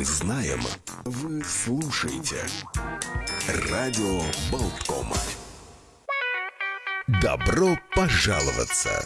мы знаем, вы слушаете. Радио Болткома. Добро пожаловаться!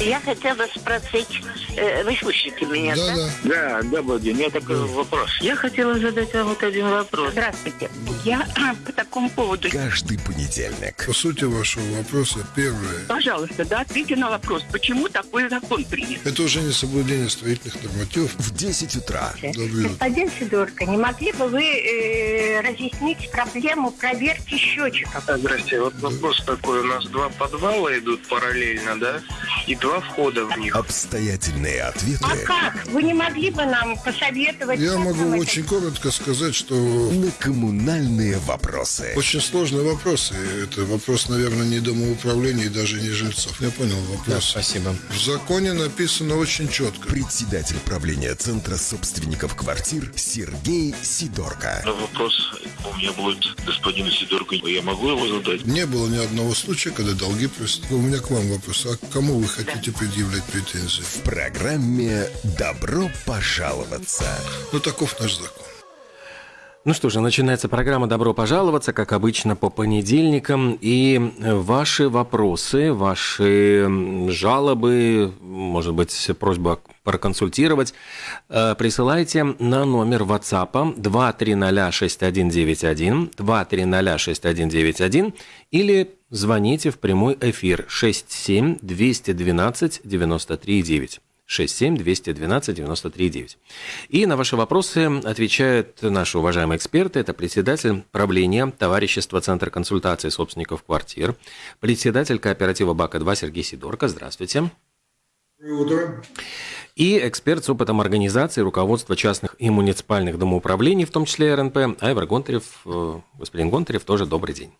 Я хотела спросить, э, вы слышите меня, да? Да, Да, добрый день. У меня такой вопрос. Я хотела задать вам вот один вопрос. Здравствуйте. Я по такому поводу. Каждый понедельник. По сути вашего вопроса, первое. Пожалуйста, да, ответьте на вопрос, почему такой закон принят? Это уже не соблюдение строительных нормативов. В 10 утра. Добрый Господин Сидорко, не могли бы вы э, разъяснить проблему проверки счетчиков? А, Здрасте. Вот вопрос такой. У нас два подвала идут параллельно, да? И два входа в них. Обстоятельные ответы А как? Вы не могли бы нам посоветовать? Я могу это очень коротко сказать, что на коммунальные вопросы. очень сложный вопрос. И это вопрос, наверное, не домоуправления и даже не жильцов. Я понял вопрос. Спасибо. В законе написано очень четко. Председатель правления Центра собственников квартир Сергей Сидорко. Но вопрос у меня будет господину Сидорку. Я могу его задать? Не было ни одного случая, когда долги просто. У меня к вам вопрос. А к кому вы хотите предъявлять претензии? В программе «Добро пожаловаться». Ну, таков наш закон. Ну что же, начинается программа «Добро пожаловаться», как обычно, по понедельникам. И ваши вопросы, ваши жалобы, может быть, просьба проконсультировать, э, присылайте на номер WhatsApp 2306191, 2306191 или звоните в прямой эфир 67 212 93 9. 67 212 93 9. И на ваши вопросы отвечают наши уважаемые эксперты. Это председатель правления товарищества Центр консультации собственников квартир, председатель кооператива БАКа-2 Сергей Сидорко. Здравствуйте. Доброе утро. И эксперт с опытом организации руководства частных и муниципальных домоуправлений, в том числе РНП, Айвар Гонтарев. Э, Господин Гонтарев, тоже добрый день.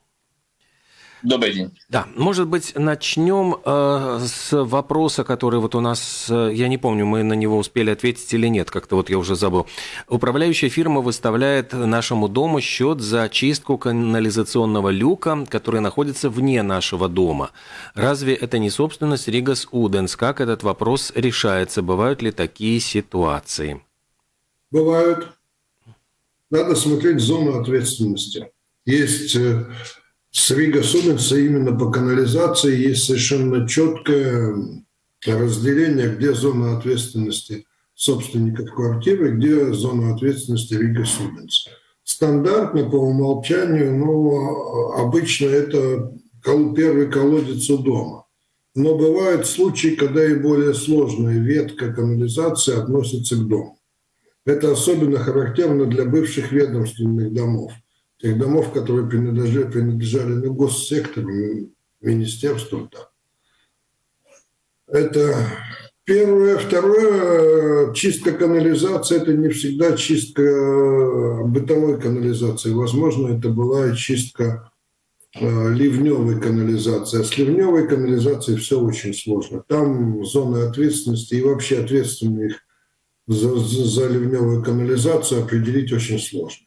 Добрый день. Да, может быть, начнем э, с вопроса, который вот у нас, э, я не помню, мы на него успели ответить или нет, как-то вот я уже забыл. Управляющая фирма выставляет нашему дому счет за чистку канализационного люка, который находится вне нашего дома. Разве это не собственность Ригас Уденс? Как этот вопрос решается? Бывают ли такие ситуации? Бывают. Надо смотреть зону ответственности. Есть э, с Ригас Уденса именно по канализации есть совершенно четкое разделение, где зона ответственности собственников квартиры, где зона ответственности Ригас Уденса. Стандартно по умолчанию, но обычно это первый колодец у дома. Но бывают случаи, когда и более сложная ветка канализации относится к дому. Это особенно характерно для бывших ведомственных домов, тех домов, которые принадлежали, принадлежали ну, госсектору, ми- министерству. Да. Это первое. Второе, чистка канализации – это не всегда чистка бытовой канализации. Возможно, это была и чистка э, ливневой канализации. А с ливневой канализацией все очень сложно. Там зоны ответственности и вообще ответственных за, за ливневую канализацию определить очень сложно.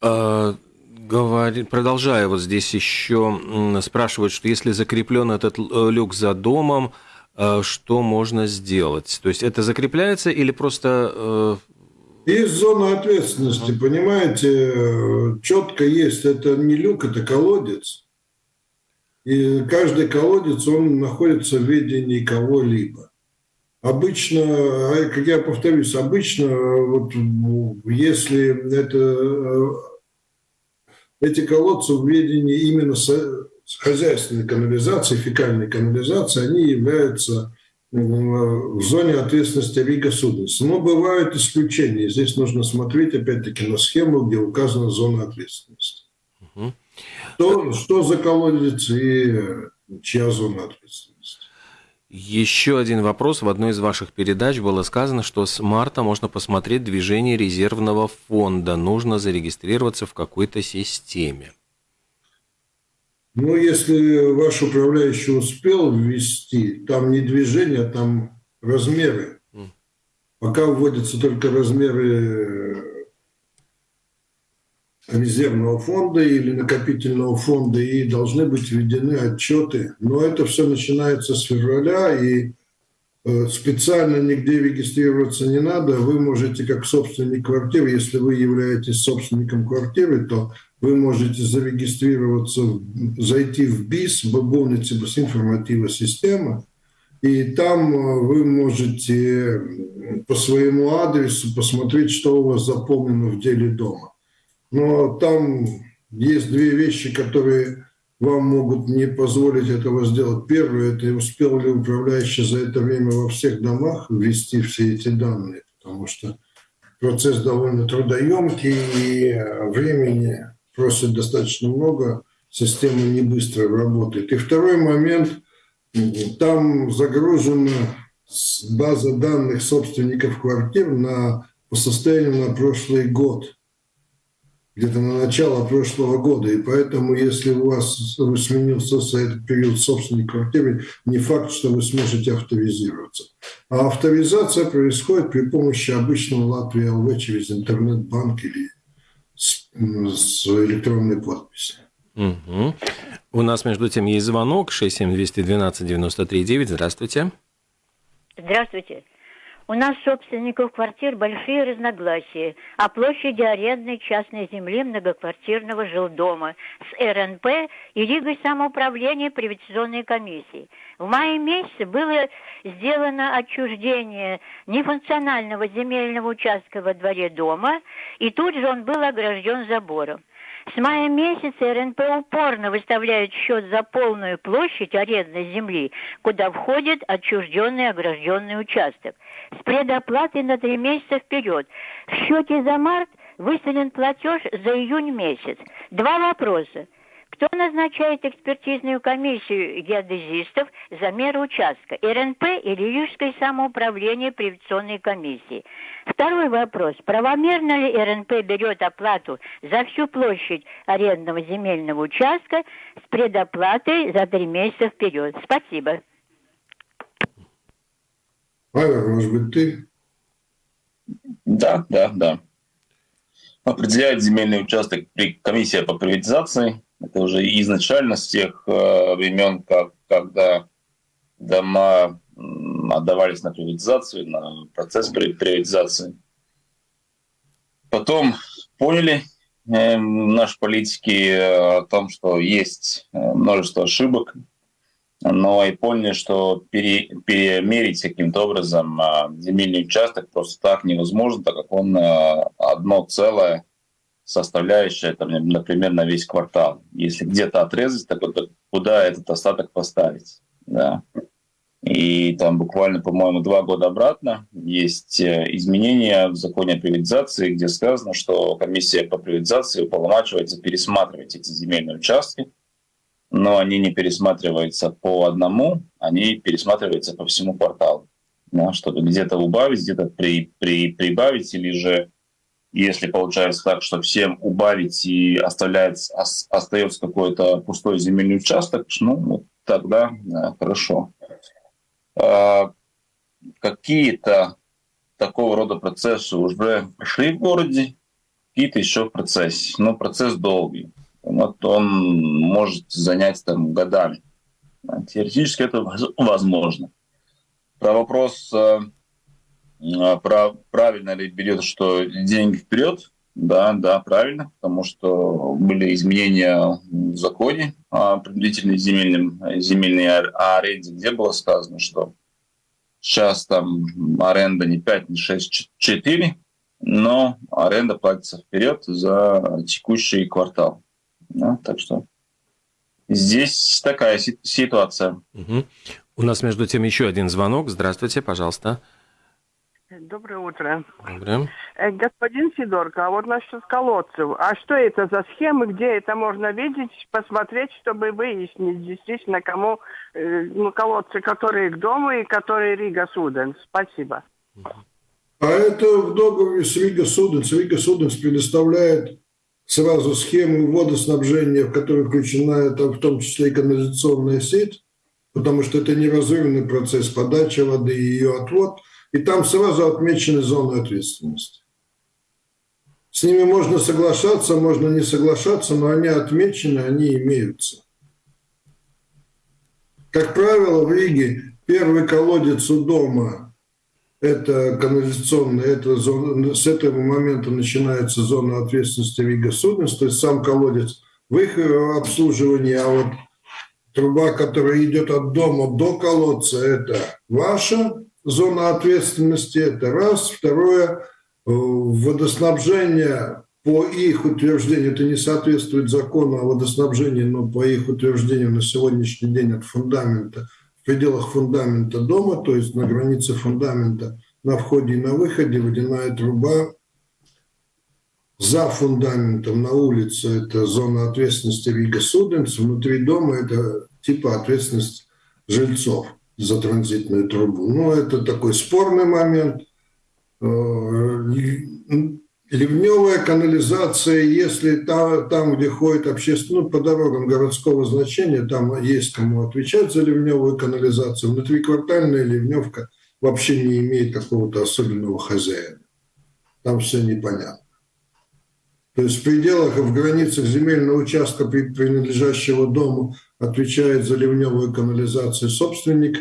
Э, говори- продолжая вот здесь еще спрашивают, что если закреплен этот э, люк за домом, э, что можно сделать? То есть это закрепляется или просто... Есть зона ответственности, понимаете, четко есть. Это не люк, это колодец. И каждый колодец, он находится в ведении кого-либо. Обычно, а, как я повторюсь, обычно, вот, если это, э, эти колодцы в ведении именно хозяйственной канализации, фекальной канализации, они являются в зоне ответственности Рига Суденса. Но бывают исключения. Здесь нужно смотреть, опять-таки, на схему, где указана зона ответственности. Мгм. Что, что за колодец и чья зона ответственности? Еще один вопрос. В одной из ваших передач было сказано, что с марта можно посмотреть движение резервного фонда. Нужно зарегистрироваться в какой-то системе. Ну, если ваш управляющий успел ввести, там не движение, а там размеры. Пока вводятся только размеры э, резервного фонда или накопительного фонда, и должны быть введены отчеты. Но это все начинается с февраля, и э, специально нигде регистрироваться не надо. Вы можете, как собственник квартиры, если вы являетесь собственником квартиры, то вы можете зарегистрироваться, зайти в БИС, Бабовница информатива система, и там э, вы можете по своему адресу посмотреть, что у вас заполнено в деле дома. Но там есть две вещи, которые вам могут не позволить этого сделать. Первое – это успел ли управляющий за это время во всех домах ввести все эти данные, потому что процесс довольно трудоемкий и времени просит достаточно много, система не быстро работает. И второй момент – там загружена база данных собственников квартир на, по состоянию на прошлый год, где-то на начало прошлого года. И поэтому, если у вас сменился за этот период собственник квартиры, не факт, что вы сможете авторизироваться. А авторизация происходит при помощи обычного Латвии ЛВ через интернет-банк или с, с электронной подписью. Угу. У нас, между тем, есть звонок 67212-93-9. Здравствуйте. Здравствуйте. У нас собственников квартир большие разногласия о площади арендной частной земли многоквартирного жилдома с РНП и Лигой самоуправления приватизационной комиссии. В мае месяце было сделано отчуждение нефункционального земельного участка во дворе дома, и тут же он был огражден забором. С мая месяца РНП упорно выставляет счет за полную площадь арендной земли, куда входит отчужденный огражденный участок. С предоплатой на три месяца вперед. В счете за март выставлен платеж за июнь месяц. Два вопроса. Кто назначает экспертизную комиссию геодезистов за меры участка? РНП или Рижское самоуправление приватизационной комиссии? Второй вопрос. Правомерно ли РНП берет оплату за всю площадь арендного земельного участка с предоплатой за три месяца вперед? Спасибо. Павел, может быть, ты? Да, да, да. Определяет земельный участок комиссия по приватизации это уже изначально с тех э, времен, как, когда дома отдавались на приватизацию, на процесс приватизации. Потом поняли э, наши политики о том, что есть э, множество ошибок, но и поняли, что пере, перемерить каким-то образом э, земельный участок просто так невозможно, так как он э, одно целое составляющая, там, например, на весь квартал. Если где-то отрезать, так вот, куда этот остаток поставить? Да. И там буквально, по-моему, два года обратно есть э, изменения в законе о приватизации, где сказано, что комиссия по приватизации уполномачивается пересматривать эти земельные участки, но они не пересматриваются по одному, они пересматриваются по всему кварталу, да, чтобы где-то убавить, где-то при, при, прибавить или же если получается так, что всем убавить и оставляется, остается какой-то пустой земельный участок, ну, тогда да, хорошо. А, какие-то такого рода процессы уже прошли в городе, какие-то еще в процессе. Но процесс долгий. Вот он может занять там годами. Теоретически это возможно. Про вопрос а, а, про, правильно ли берет, что деньги вперед? Да, да, правильно, потому что были изменения в законе о принудительной земельном, земельной аренде, где было сказано, что сейчас там аренда не 5, не 6, 4, но аренда платится вперед за текущий квартал. Да, так что здесь такая ситуация. Угу. У нас между тем еще один звонок. Здравствуйте, пожалуйста. Доброе утро. Доброе. Э, господин Сидорко, а вот насчет колодцев. А что это за схемы, где это можно видеть, посмотреть, чтобы выяснить действительно, кому э, ну, колодцы, которые к дому и которые Ригас Уденс? Спасибо. А это в договоре с Ригас Уденс. Ригас Уденс предоставляет сразу схему водоснабжения, в которой включена там, в том числе и канализационная сеть, потому что это неразрывный процесс подачи воды и ее отвод – и там сразу отмечены зоны ответственности. С ними можно соглашаться, можно не соглашаться, но они отмечены, они имеются. Как правило, в Риге Первый колодец у дома – это канализационная, это зона, с этого момента начинается зона ответственности Рига Суденс, то есть сам колодец в их обслуживании, а вот труба, которая идет от дома до колодца, это ваша зона ответственности, это раз. Второе, э, водоснабжение по их утверждению, это не соответствует закону о водоснабжении, но по их утверждению на сегодняшний день от фундамента, пределах фундамента дома, то есть на границе фундамента, на входе и на выходе водяная труба за фундаментом на улице это зона ответственности Рига Суденс, внутри дома это типа ответственность жильцов за транзитную трубу. Ну, это такой спорный момент. Ливневая канализация, если там, там где ходит общественный, ну, по дорогам городского значения, там есть кому отвечать за ливневую канализацию. Внутриквартальная ливневка вообще не имеет какого-то особенного хозяина. Там все непонятно. То есть в пределах и в границах земельного участка, принадлежащего дому, отвечает за ливневую канализацию собственник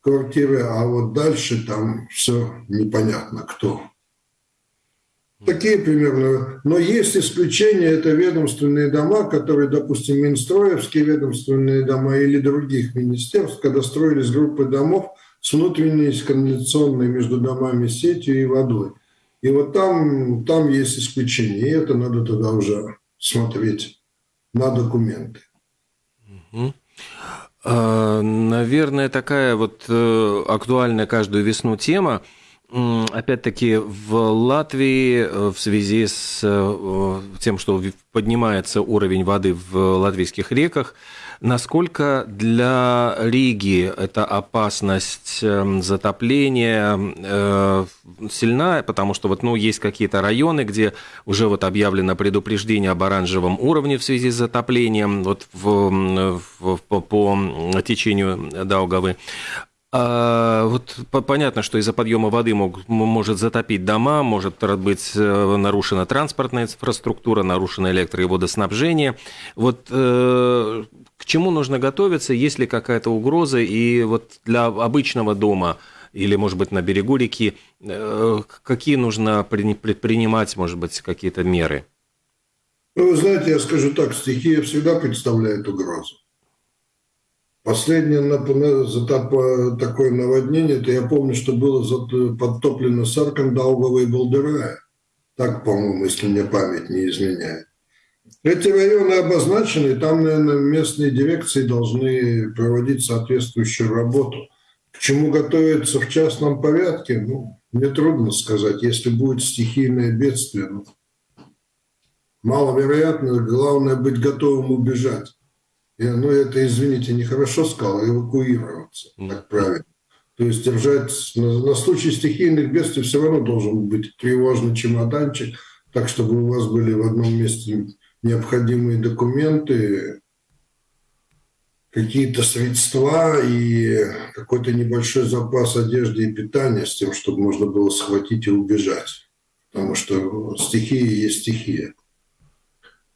квартиры, а вот дальше там все непонятно кто. Такие примерно. Но есть исключения, это ведомственные дома, которые, допустим, Минстроевские ведомственные дома или других министерств, когда строились группы домов с внутренней канализационной между домами сетью и водой. И вот там, там есть исключение, и это надо тогда уже смотреть на документы. А, наверное, такая вот э, актуальная каждую весну тема. Опять-таки в Латвии э, в связи с э, тем, что поднимается уровень воды в латвийских реках, Насколько для Риги эта опасность эм, затопления э, сильна? Потому что вот, ну, есть какие-то районы, где уже вот объявлено предупреждение об оранжевом уровне в связи с затоплением вот в, в, по, по течению Даугавы. А, вот понятно, что из-за подъема воды мог, может затопить дома, может быть э, нарушена транспортная инфраструктура, нарушено электро- и водоснабжение. Вот э, к чему нужно готовиться, есть ли какая-то угроза, и вот для обычного дома или, может быть, на берегу реки, э, какие нужно предпринимать, может быть, какие-то меры? Ну, вы знаете, я скажу так, стихия всегда представляет угрозу. Последнее такое наводнение, это я помню, что было подтоплено Саркан, Даугава и Балдырая. Так, по-моему, если мне память не изменяет. Эти районы обозначены, там, наверное, местные дирекции должны проводить соответствующую работу. К чему готовиться в частном порядке, ну, мне трудно сказать. Если будет стихийное бедствие, ну, маловероятно, главное быть готовым убежать. Я, ну, это, извините, нехорошо сказал, эвакуироваться, так правильно. То есть держать на, на случай стихийных бедствий все равно должен быть тревожный чемоданчик, так чтобы у вас были в одном месте необходимые документы, какие-то средства и какой-то небольшой запас одежды и питания с тем, чтобы можно было схватить и убежать. Потому что стихия есть стихия.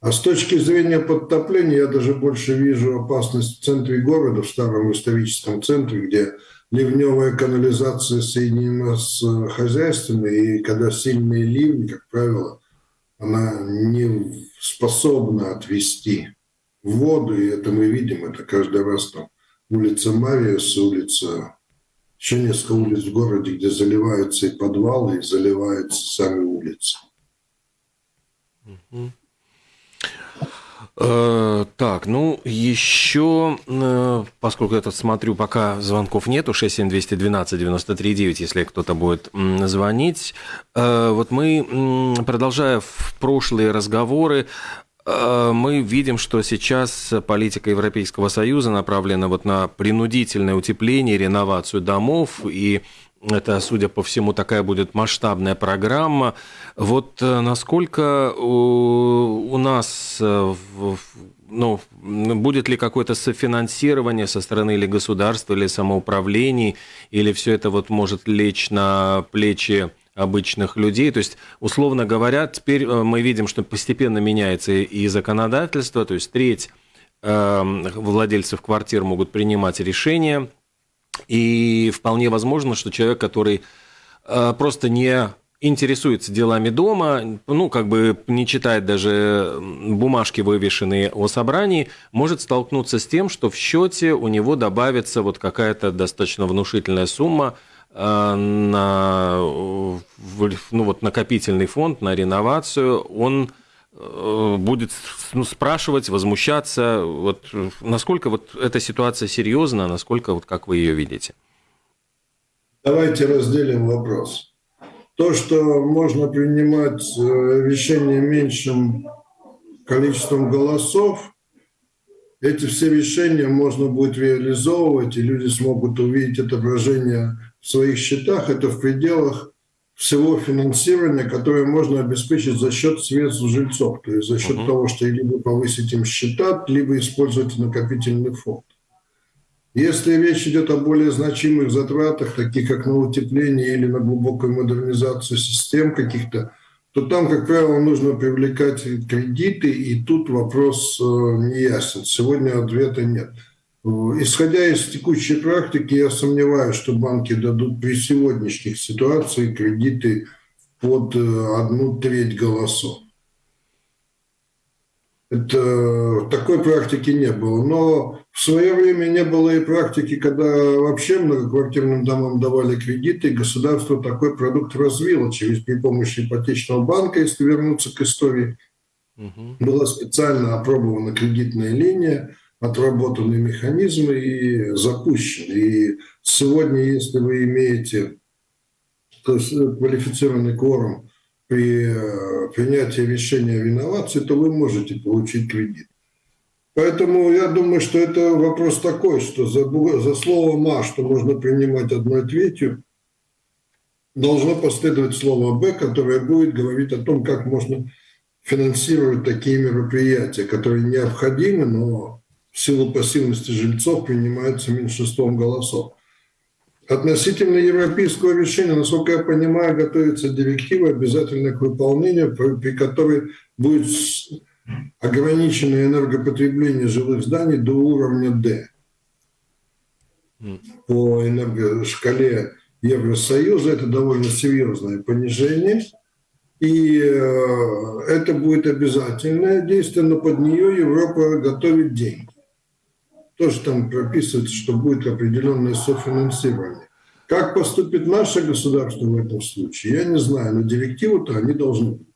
А с точки зрения подтопления я даже больше вижу опасность в центре города, в старом историческом центре, где ливневая канализация соединена с хозяйственной, и когда сильные ливни, как правило, она не способна отвести воду, и это мы видим, это каждый раз там улица Мариас, улица, еще несколько улиц в городе, где заливаются и подвалы, и заливаются сами улицы. Mm-hmm. Э, так, ну, еще, э, поскольку я тут смотрю, пока звонков нету, 67212-93-9, если кто-то будет звонить. Э, вот мы, продолжая в прошлые разговоры, мы видим, что сейчас политика Европейского Союза направлена вот на принудительное утепление, реновацию домов и это, судя по всему, такая будет масштабная программа. Вот э, насколько у, нас э, ну, будет ли какое-то софинансирование со стороны или государства, или самоуправлений, или все это вот может лечь на плечи обычных людей. То есть, условно говоря, теперь э, мы видим, что постепенно меняется и законодательство, то есть треть владельцев квартир могут принимать решения И вполне возможно, что человек, который э, просто не интересуется делами дома, ну, как бы не читает даже бумажки, вывешенные о собрании, может столкнуться с тем, что в счете у него добавится вот какая-то достаточно внушительная сумма э, на ну, вот, накопительный фонд, на реновацию, он будет ну, спрашивать, возмущаться. Вот, насколько вот эта ситуация серьезна, насколько, вот, как вы ее видите? Давайте разделим вопрос. То, что можно принимать э, решения меньшим количеством голосов, эти все решения можно будет реализовывать, и люди смогут увидеть отображение в своих счетах. Это в пределах всего финансирования, которое можно обеспечить за счет средств жильцов, то есть за счет uh-huh. того, что либо повысить им счета, либо использовать накопительный фонд. Если речь идет о более значимых затратах, таких как на утепление или на глубокую модернизацию систем каких-то, то там, как правило, нужно привлекать кредиты, и тут вопрос э, не ясен. Сегодня ответа нет. Исходя из текущей практики, я сомневаюсь, что банки дадут при сегодняшних ситуациях кредиты под э, одну треть голосов. Это, такой практики не было. Но в свое время не было и практики, когда вообще многоквартирным домам давали кредиты, и государство такой продукт развило через при помощи ипотечного банка, если вернуться к истории. Угу. Была специально опробована кредитная линия, отработаны механизмы и запущены. И сегодня, если вы имеете то есть квалифицированный кворум при э, принятии решения о реновации, то вы можете получить кредит. Поэтому я думаю, что это вопрос такой, что за, за слово «ма», что можно принимать одной третью, должно последовать слово «б», которое будет говорить о том, как можно финансировать такие мероприятия, которые необходимы, но в силу пассивности жильцов принимаются меньшинством голосов. Относительно европейского решения, насколько я понимаю, готовится директива обязательно к выполнению, при которой будет ограничено энергопотребление жилых зданий до уровня D. По энергошкале Евросоюза это довольно серьезное понижение. И э, это будет обязательное действие, но под нее Европа готовит деньги тоже там прописывается, что будет определенное софинансирование. Как поступит наше государство в этом случае, я не знаю, но директиву-то они должны быть.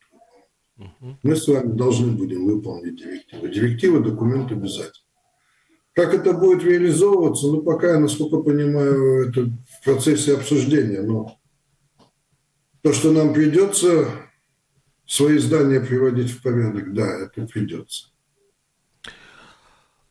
Мы с вами должны будем выполнить директиву. Директива – документ обязательно. Как это будет реализовываться, ну, пока я, насколько понимаю, это в процессе обсуждения. Но то, что нам придется свои здания приводить в порядок, да, это придется.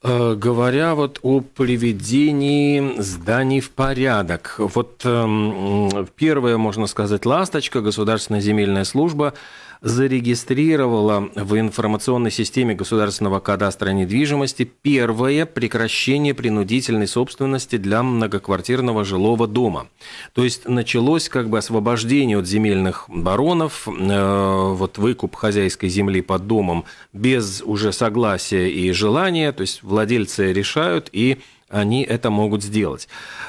Э, говоря вот о приведении зданий в порядок, вот э, первое, можно сказать, ласточка, Государственная земельная служба зарегистрировала в информационной системе государственного кадастра недвижимости первое прекращение принудительной собственности для многоквартирного жилого дома. То есть началось как бы освобождение от земельных баронов, э, вот выкуп хозяйской земли под домом без уже согласия и желания, то есть владельцы решают и они это могут сделать.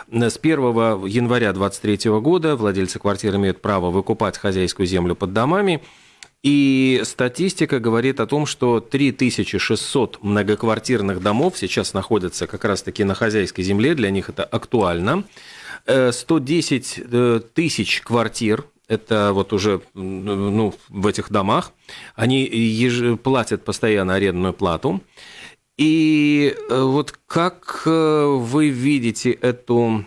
С 1 января 2023 года владельцы квартир имеют право выкупать хозяйскую землю под домами – и статистика говорит о том, что 3600 многоквартирных домов сейчас находятся как раз-таки на хозяйской земле, для них это актуально. 110 э, э, тысяч квартир это вот уже ну, в этих домах, они еж... платят постоянно арендную плату. И э, вот как вы видите эту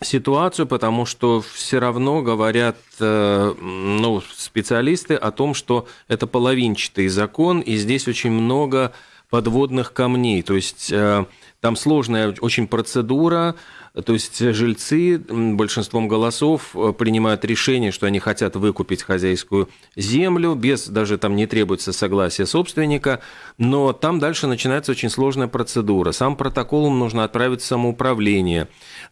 ситуацию, потому что все равно говорят э, ну, специалисты о том, что это половинчатый закон, и здесь очень много подводных камней. То есть э, там сложная очень процедура, то есть жильцы большинством голосов э, принимают решение, что они хотят выкупить хозяйскую землю, без даже там не требуется согласия собственника, но там дальше начинается очень сложная процедура. Сам протокол нужно отправить в самоуправление.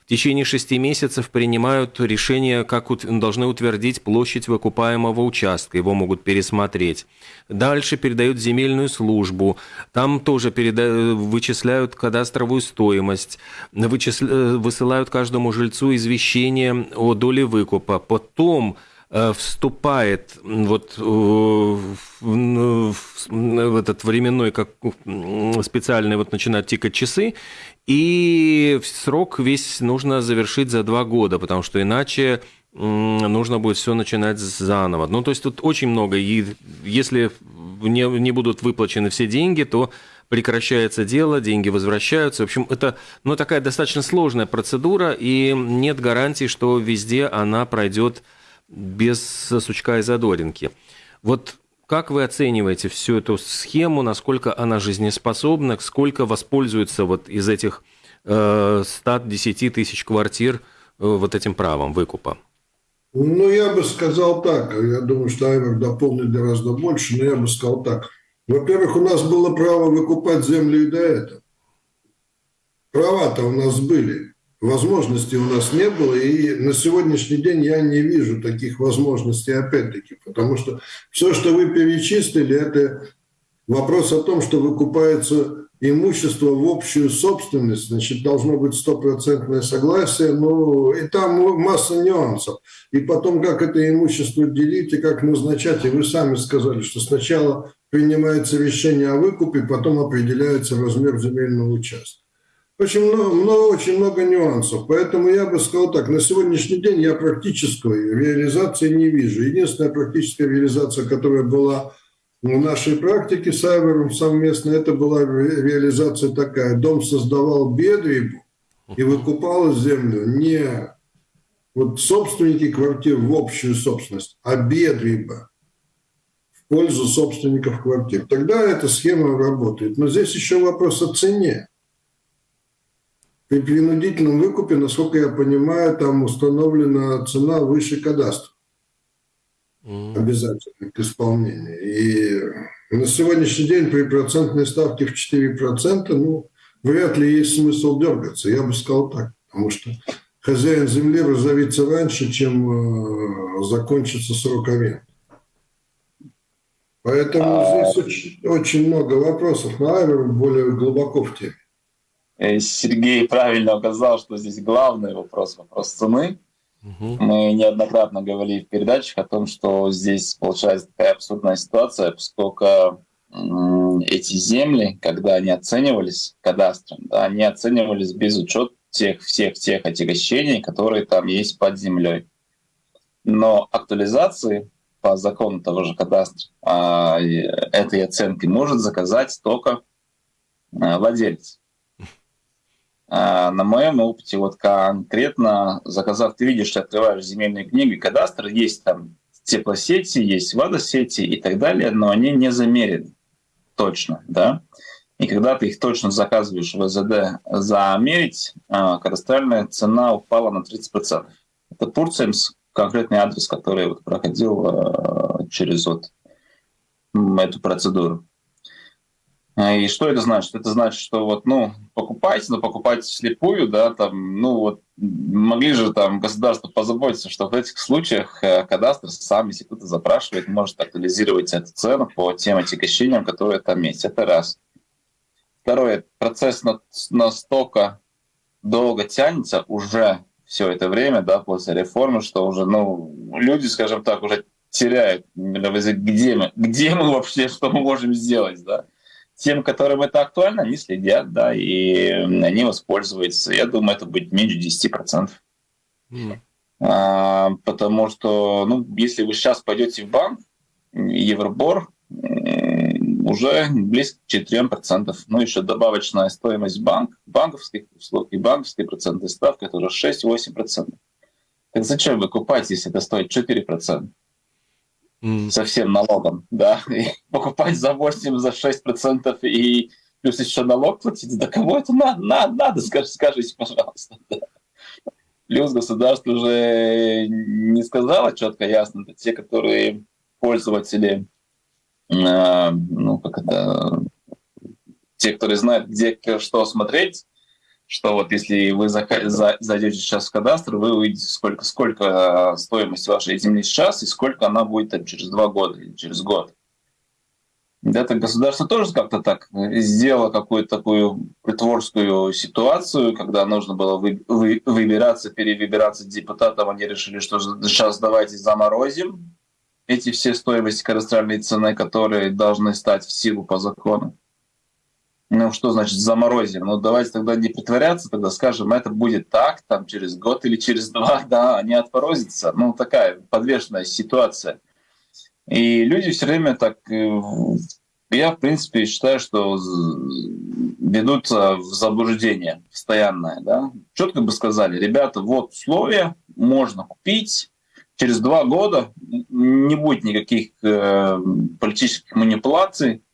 В течение шести месяцев принимают решение, как должны утвердить площадь выкупаемого участка, его могут пересмотреть. Дальше передают земельную службу, там тоже переда... вычисляют кадастровую стоимость, вычисля... высылают каждому жильцу извещение о доле выкупа. Потом Э, вступает вот э, в, этот временной, как специальный, вот начинают тикать часы, и срок весь нужно завершить за два года, потому что иначе нужно будет все начинать заново. Ну, то есть тут очень много, и если не, не будут выплачены все деньги, то прекращается дело, деньги возвращаются. В общем, это ну, такая достаточно сложная процедура, и нет гарантии, что везде она пройдет без сучка и задоринки. Вот как вы оцениваете всю эту схему, насколько она жизнеспособна, сколько воспользуется вот из этих э, 110 тысяч квартир э, вот этим правом выкупа? Ну, я бы сказал так. Я думаю, что Айвер дополнит гораздо больше, но я бы сказал так. Во-первых, у нас было право выкупать землю и до этого. Права-то у нас были возможностей у нас не было, и на сегодняшний день я не вижу таких возможностей опять-таки, потому что все, что вы перечислили, это вопрос о том, что выкупается имущество в общую собственность, значит, должно быть стопроцентное согласие, ну, и там масса нюансов. И потом, как это имущество делить и как назначать, и вы сами сказали, что сначала принимается решение о выкупе, потом определяется размер земельного участка. Очень много, много, очень много нюансов. Поэтому я бы сказал так, на сегодняшний день я практической реализации не вижу. Единственная практическая реализация, которая была в нашей практике с Айвером совместно, это была реализация такая. Дом создавал бедрибу и выкупал землю не вот собственники квартир в общую собственность, а бедриба пользу собственников квартир. Тогда эта схема работает. Но здесь еще вопрос о цене. При принудительном выкупе, насколько я понимаю, там установлена цена выше кадастра. Mm. Обязательно к исполнению. И на сегодняшний день при процентной ставке в 4%, ну, вряд ли есть смысл дергаться. Я бы сказал так. Потому что хозяин земли разовится раньше, чем э, закончится срок аренды. Поэтому а... здесь очень, очень много вопросов. Но Айвер более глубоко в теме. Э, Сергей правильно указал, что здесь главный вопрос, вопрос цены. Угу. Мы неоднократно говорили в передачах о том, что здесь получается такая абсурдная ситуация, поскольку эти земли, когда они оценивались кадастром, да, они оценивались без учета тех всех тех отягощений, которые там есть под землей. Но актуализации по закону того же кадастра а, этой оценки может заказать только а, владелец. А, на моем опыте, вот конкретно заказав, ты видишь, ты открываешь земельные книги, кадастр, есть там теплосети, есть водосети и так далее, но они не замерены точно, да. И когда ты их точно заказываешь в ВЗД замерить, кадастральная цена упала на 30%. Это Турцемс, конкретный адрес, который вот проходил а, через вот эту процедуру. А, и что это значит? Это значит, что вот, ну, покупайте, но покупайте слепую, да, там, ну, вот, могли же там государство позаботиться, что в этих случаях э, кадастр сам, если кто-то запрашивает, может актуализировать эту цену по тем отягощениям, которые там есть. Это раз. Второе, процесс настолько долго тянется уже все это время, да, после реформы, что уже, ну, люди, скажем так, уже теряют, где мы, где мы вообще, что мы можем сделать, да тем, которым это актуально, они следят, да, и они воспользуются. Я думаю, это будет меньше 10%. Mm. А, потому что, ну, если вы сейчас пойдете в банк, Евробор уже близко к 4%. Ну, еще добавочная стоимость банк, банковских услуг и банковской процентной ставки, это уже 6-8%. Так зачем выкупать, если это стоит 4%? mm. со всем налогом, да, и покупать за 8, за 6 процентов и плюс еще налог платить, да кому это надо, надо, надо скажите, скажите пожалуйста. Да. Плюс государство уже не сказало четко, ясно, это те, которые пользователи, ну, как это, те, которые знают, где что смотреть, что вот если вы зайдете сейчас в кадастр, вы увидите, сколько, сколько стоимость вашей земли сейчас и сколько она будет там, через два года или через год. Это государство тоже как-то так сделало какую-то такую притворскую ситуацию, когда нужно было вы, вы, выбираться, перевыбираться депутатам. Они решили, что сейчас давайте заморозим эти все стоимости кадастральной цены, которые должны стать в силу по закону. Ну, что значит заморозим? Ну, давайте тогда не притворяться, тогда скажем, это будет так, там, через год или через два, да, они отморозятся. Ну, такая подвешенная ситуация. И люди все время так... Э, я, в принципе, считаю, что ведутся в заблуждение постоянное. Да? Четко бы сказали, ребята, вот условия, можно купить, через два года не будет никаких э, политических манипуляций,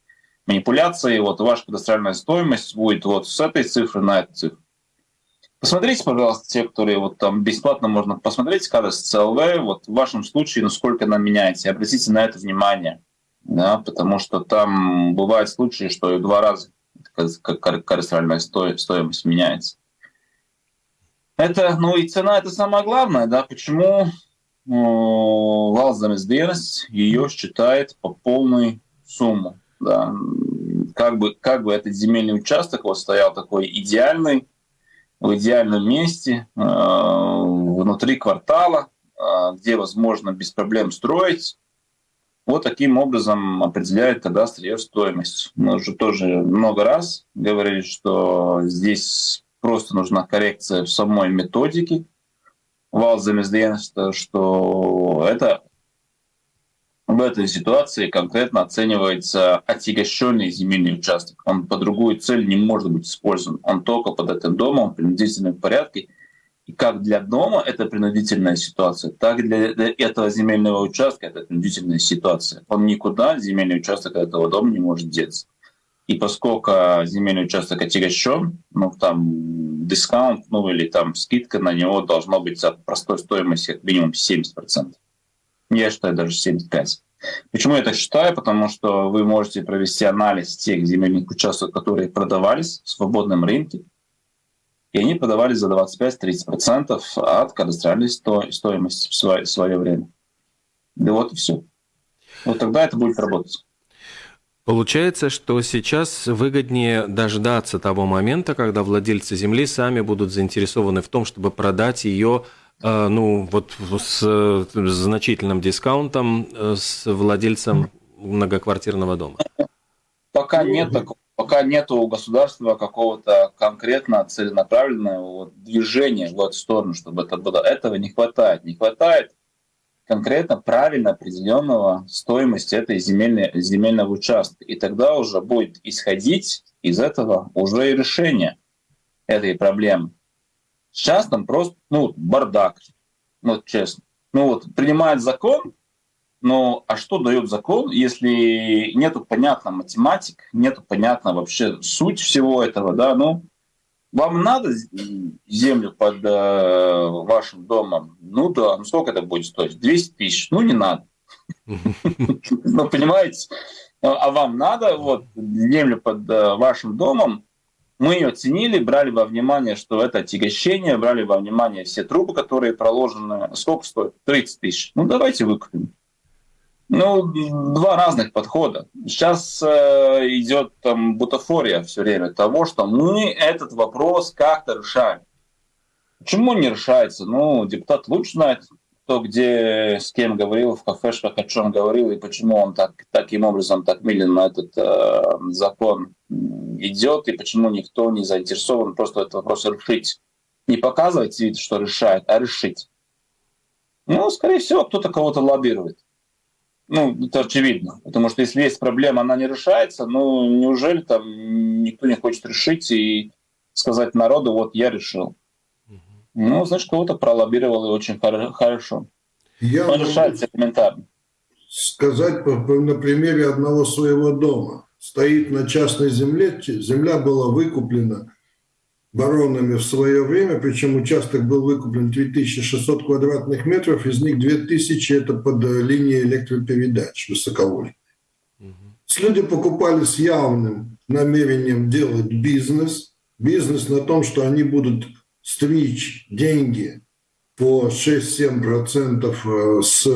манипуляций, вот ваша кадастральная стоимость будет вот с этой цифры на эту цифру. Посмотрите, пожалуйста, те, которые вот там бесплатно можно посмотреть, кадастр CLV, вот в вашем случае, насколько она меняется. Обратите на это внимание, да, потому что там бывают случаи, что и два раза кадастральная стоимость меняется. Это, ну и цена это самое главное, да, почему Валзамес ее считает по полной сумму, да. Как бы, как бы этот земельный участок вот стоял такой идеальный, в идеальном месте, э, внутри квартала, э, где возможно без проблем строить. Вот таким образом определяет кадастр ее стоимость. Мы уже тоже много раз говорили, что здесь просто нужна коррекция в самой методике вал что это в этой ситуации конкретно оценивается отягощенный земельный участок. Он по другую цель не может быть использован. Он только под этим домом в принудительном порядке. И как для дома это принудительная ситуация, так и для этого земельного участка это принудительная ситуация. Он никуда, земельный участок этого дома не может деться. И поскольку земельный участок отягощен, ну там дискаунт, ну или там скидка на него должна быть от простой стоимости минимум 70%. Я считаю даже 75. Почему я так считаю? Потому что вы можете провести анализ тех земельных участков, которые продавались в свободном рынке, и они продавались за 25-30% от кадастральной стоимости в свое, время. Да вот и все. Вот тогда это будет работать. Получается, что сейчас выгоднее дождаться того момента, когда владельцы земли сами будут заинтересованы в том, чтобы продать ее а, ну, вот с, с значительным дискаунтом э, с владельцем многоквартирного дома? Пока нет такого. Пока нет у государства какого-то конкретно целенаправленного движения в эту сторону, чтобы это было. Этого не хватает. Не хватает конкретно правильно определенного стоимости этой земельной, земельного участка. И тогда уже будет исходить из этого уже и решение этой проблемы. Сейчас там просто, ну, бардак, ну, честно. Ну вот, принимает закон, но а что дает закон, если нету понятно математик, нету понятно вообще суть всего этого, да, ну, вам надо землю под э, вашим домом? Ну да, ну сколько это будет стоить? 200 тысяч? Ну не надо. Ну понимаете? А вам надо вот землю под э, вашим домом мы ее ценили, брали во внимание, что это отягощение, брали во внимание все трубы, которые проложены. Сколько стоит? 30 тысяч. Ну, давайте выкупим. Ну, два разных подхода. Сейчас э, идет там бутафория все время того, что мы этот вопрос как-то решаем. Почему не решается? Ну, депутат лучше знает, кто где с кем говорил, в кафешках о чем говорил, и почему он так, таким образом так медленно этот э, закон идет, и почему никто не заинтересован просто этот вопрос решить. Не показывать вид, что решает, а решить. Ну, скорее всего, кто-то кого-то лоббирует. Ну, это очевидно. Потому что если есть проблема, она не решается, ну, неужели там никто не хочет решить и сказать народу, вот я решил. Ну, значит, кого-то пролоббировал и очень хорошо. Я Он решается элементарно. Сказать на примере одного своего дома. Стоит на частной земле, земля была выкуплена баронами в свое время, причем участок был выкуплен 3600 квадратных метров, из них 2000 это под линией электропередач высоковольтной. Угу. Люди покупали с явным намерением делать бизнес, бизнес на том, что они будут стричь деньги по 6-7% э, с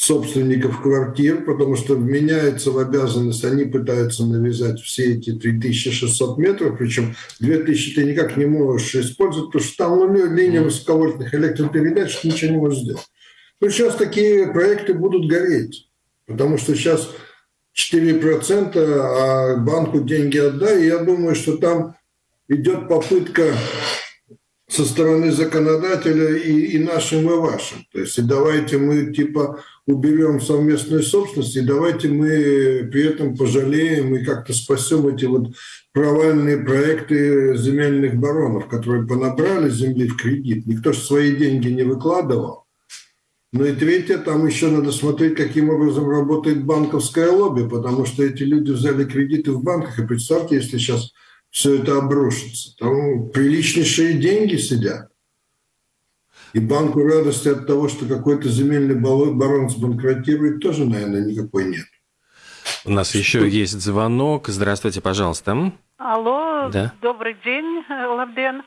собственников квартир, потому что меняется в обязанность, они пытаются навязать все эти 3600 метров, причем 2000 ты никак не можешь использовать, потому что там ну, линия высоковольтных электропередач, ты ничего не можешь сделать. Ну, сейчас такие проекты будут гореть, потому что сейчас 4%, а банку деньги отдай, и я думаю, что там идет попытка со стороны законодателя и, и нашим, и вашим. То есть и давайте мы типа уберем совместную собственность, и давайте мы при этом пожалеем и как-то спасем эти вот провальные проекты земельных баронов, которые понабрали земли в кредит. Никто же свои деньги не выкладывал. Ну и третье, там еще надо смотреть, каким образом работает банковское лобби, потому что эти люди взяли кредиты в банках, и представьте, если сейчас все это обрушится. Там приличнейшие деньги сидят. И банку радости от того, что какой-то земельный барон сбанкротирует, тоже, наверное, никакой нет. У нас еще есть звонок. Здравствуйте, пожалуйста. Алло, да? добрый день, Лавден.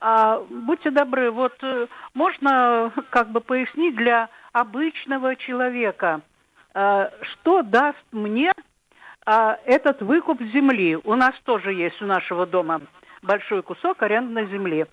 А, будьте добры, вот э, можно как бы пояснить для обычного человека, а, что даст мне а, этот выкуп земли. У нас тоже есть у нашего дома большой кусок арендной земли.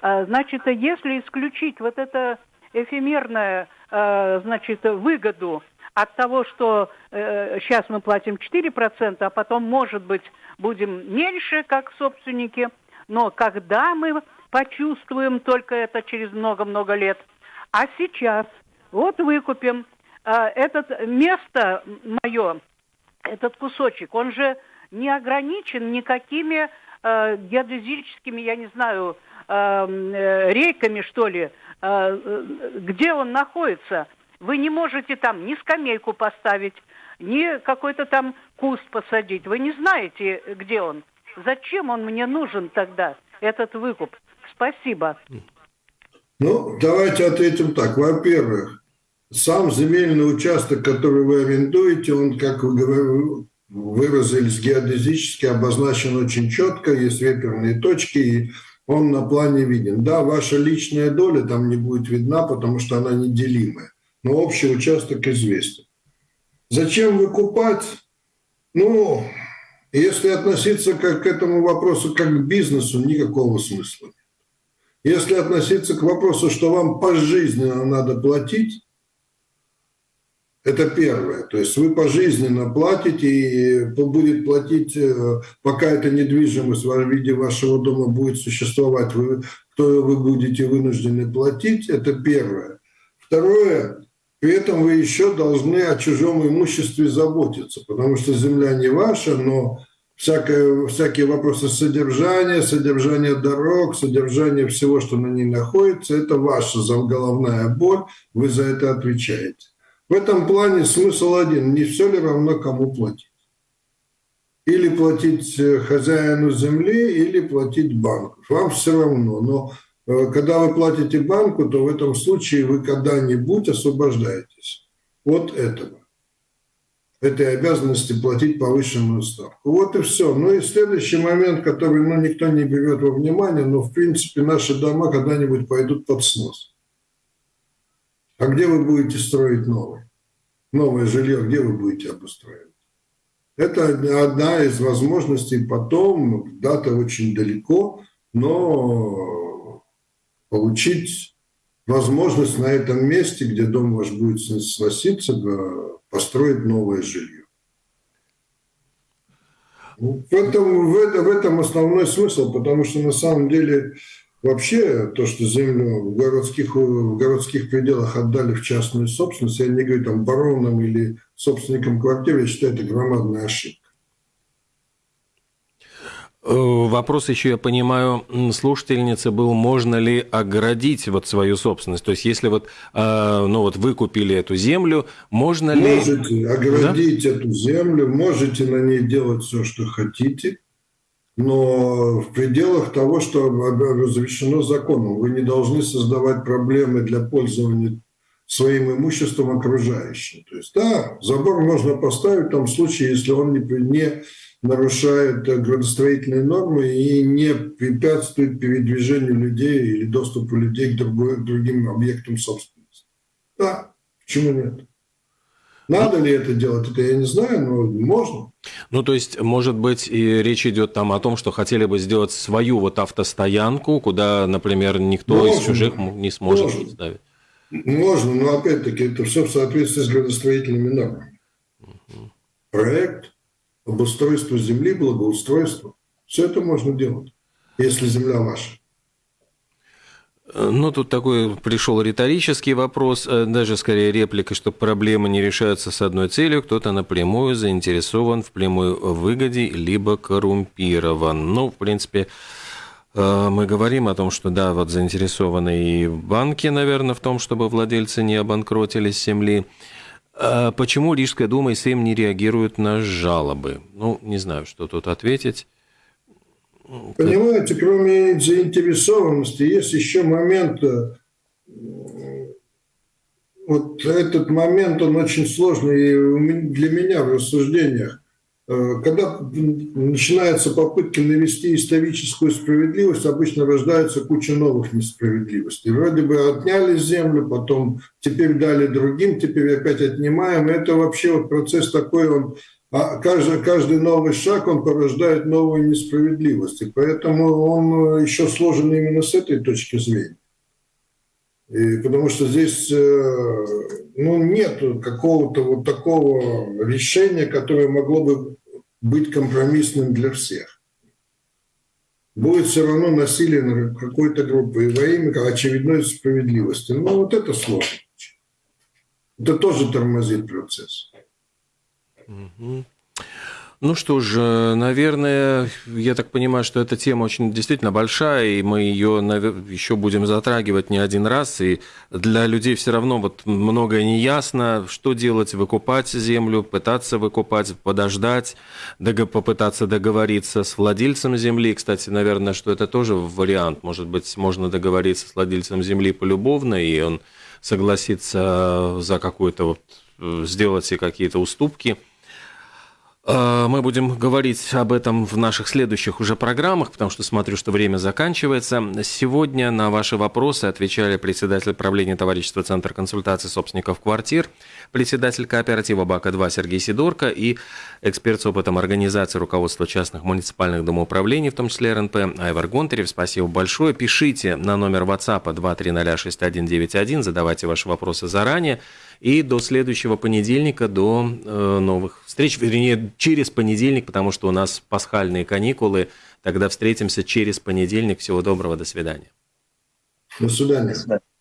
А, значит, если исключить вот это эфемерное, а, значит, выгоду от того, что э, сейчас мы платим 4%, а потом, может быть, будем меньше, как собственники, но когда мы почувствуем только это через много-много лет, а сейчас вот выкупим э, это место мое, этот кусочек, он же не ограничен никакими э, геодезическими, я не знаю, э, э, рейками, что ли, э, э, где он находится. Вы не можете там ни скамейку поставить, ни какой-то там куст посадить. Вы не знаете, где он. Зачем он мне нужен тогда, этот выкуп? Спасибо. Ну, давайте ответим так. Во-первых, сам земельный участок, который вы арендуете, он, как вы выразились, геодезически обозначен очень четко, есть реперные точки, и он на плане виден. Да, ваша личная доля там не будет видна, потому что она неделимая, но общий участок известен. Зачем выкупать? Ну, если относиться как к этому вопросу как к бизнесу, никакого смысла нет. Если относиться к вопросу, что вам пожизненно надо платить, это первое. То есть вы пожизненно платите, и будет платить, э, пока эта недвижимость в виде вашего дома будет существовать, вы, то вы будете вынуждены платить. Это первое. Второе, при этом вы еще должны о чужом имуществе заботиться, потому что земля не ваша, но всякое, всякие вопросы содержания, содержания дорог, содержания всего, что на ней находится, это ваша головная боль, вы за это отвечаете. В этом плане смысл один. Не все ли равно, кому платить? Или платить э, хозяину земли, или платить банку. Вам все равно. Но э, когда вы платите банку, то в этом случае вы когда-нибудь освобождаетесь от этого. Этой обязанности платить повышенную ставку. Вот и все. Ну и следующий момент, который ну, никто не берет во внимание, но в принципе наши дома когда-нибудь пойдут под снос. А где вы будете строить новое? Новое жилье, где вы будете обустраивать? Это одна из возможностей потом, дата очень далеко, но получить возможность на этом месте, где дом ваш будет сноситься, построить новое жилье. Ну, в, этом, в этом основной смысл, потому что на самом деле Вообще, то, что землю в городских, в городских пределах отдали в частную собственность, я не говорю там баронам или собственникам квартиры, я считаю, это громадная ошибка. Э, вопрос еще, я понимаю, слушательницы был, можно ли оградить вот свою собственность? То есть, если вот, э, ну вот вы купили эту землю, можно ли... Можете оградить да? эту землю, можете на ней делать все, что хотите – но в пределах того, что разрешено законом. Вы не должны создавать проблемы для пользования своим имуществом окружающим. То есть, да, забор можно поставить в том случае, если он не, не нарушает градостроительные нормы и не препятствует передвижению людей или доступу людей к, другой, к другим объектам собственности. Да, почему нет? Надо ли это делать, это я не знаю, но можно. Ну, то есть, может быть, и речь идет там о том, что хотели бы сделать свою вот автостоянку, куда, например, никто можно, из чужих не сможет можно. ставить. Можно, но опять-таки это все в соответствии с градостроительными нормами. Угу. Проект, обустройство земли, благоустройство. Все это можно делать, если земля ваша. Ну, тут такой пришел риторический вопрос, э, даже скорее реплика, что проблемы не решаются с одной целью, кто-то напрямую заинтересован в прямой выгоде, либо коррумпирован. Ну, в принципе, э, мы говорим о том, что да, вот заинтересованы и банки, наверное, в том, чтобы владельцы не обанкротились земли. А почему Рижская дума и Сейм не реагируют на жалобы? Ну, не знаю, что тут ответить. Понимаете, кроме заинтересованности, есть еще момент, э, вот этот момент, он очень сложный для меня в рассуждениях. Э, когда начинаются попытки навести историческую справедливость, обычно рождается куча новых несправедливостей. Вроде бы отняли землю, потом теперь дали другим, теперь опять отнимаем. Это вообще вот процесс такой, он а каждый, каждый новый шаг, он порождает новую несправедливость. И поэтому он э, еще сложен именно с этой точки зрения. И потому что здесь э, ну, нет какого-то вот такого решения, которое могло бы быть компромиссным для всех. Будет все равно насилие на какой-то группы и во имя очередной справедливости. Ну, вот это сложно. Это тоже тормозит процесс. Ну что ж, наверное, я так понимаю, что эта тема очень действительно большая, и мы ее еще будем затрагивать не один раз. И для людей все равно вот многое не ясно, что делать, выкупать землю, пытаться выкупать, подождать, попытаться договориться с владельцем земли. Кстати, наверное, что это тоже вариант. Может быть, можно договориться с владельцем земли полюбовно, и он согласится за какую-то вот э, сделать себе какие-то уступки – Э, мы будем говорить об этом в наших следующих уже программах, потому что смотрю, что время заканчивается. Сегодня на ваши вопросы отвечали председатель правления товарищества Центр консультации собственников квартир, председатель кооператива БАКа-2 Сергей Сидорко и эксперт с опытом организации руководства частных муниципальных домоуправлений, в том числе РНП, Айвар Гонтарев. Спасибо большое. Пишите на номер WhatsApp 2306191, задавайте ваши вопросы заранее. И до следующего понедельника, до э, новых встреч, вернее, через понедельник, потому что у нас пасхальные каникулы. Тогда встретимся через понедельник. Всего доброго, до свидания. До свидания. Радио Болтком.